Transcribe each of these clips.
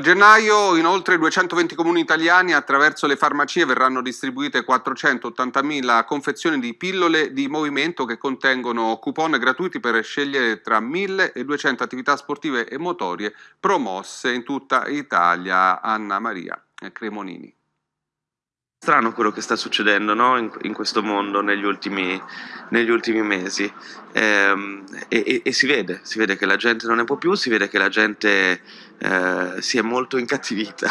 Da gennaio in oltre 220 comuni italiani attraverso le farmacie verranno distribuite 480.000 confezioni di pillole di movimento che contengono coupon gratuiti per scegliere tra 1.200 attività sportive e motorie promosse in tutta Italia. Anna Maria Cremonini strano quello che sta succedendo no? in, in, questo mondo negli ultimi, negli ultimi mesi ehm, e, e, e, si vede, si vede che la gente non ne può più, si vede che la gente eh, si è molto incattivita.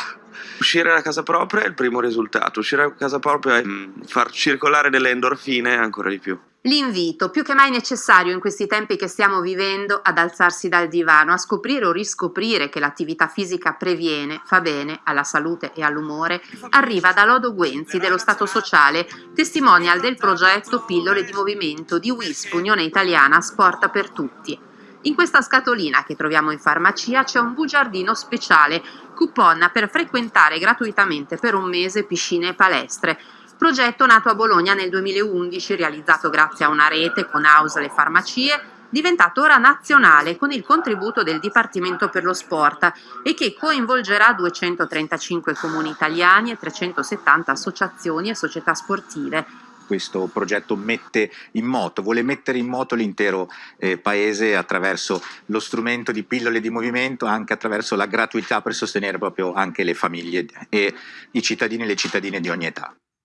Uscire da casa propria è il primo risultato, uscire da casa propria è mm, far circolare delle endorfine ancora di più. L'invito, più che mai necessario in questi tempi che stiamo vivendo, ad alzarsi dal divano, a scoprire o riscoprire che l'attività fisica previene, fa bene alla salute e all'umore, arriva da Lodo Guenzi dello Stato Sociale, testimonial del progetto Pillole di Movimento di WISP, Unione Italiana Sport per Tutti. In questa scatolina che troviamo in farmacia c'è un bugiardino speciale, coupon per frequentare gratuitamente per un mese piscine e palestre, progetto nato a Bologna nel 2011, realizzato grazie a una rete con House le farmacie, diventato ora nazionale con il contributo del Dipartimento per lo Sport e che coinvolgerà 235 comuni italiani e 370 associazioni e società sportive questo progetto mette in moto, vuole mettere in moto l'intero eh, paese attraverso lo strumento di pillole di movimento, anche attraverso la gratuità per sostenere proprio anche le famiglie e i cittadini e le cittadine di ogni età.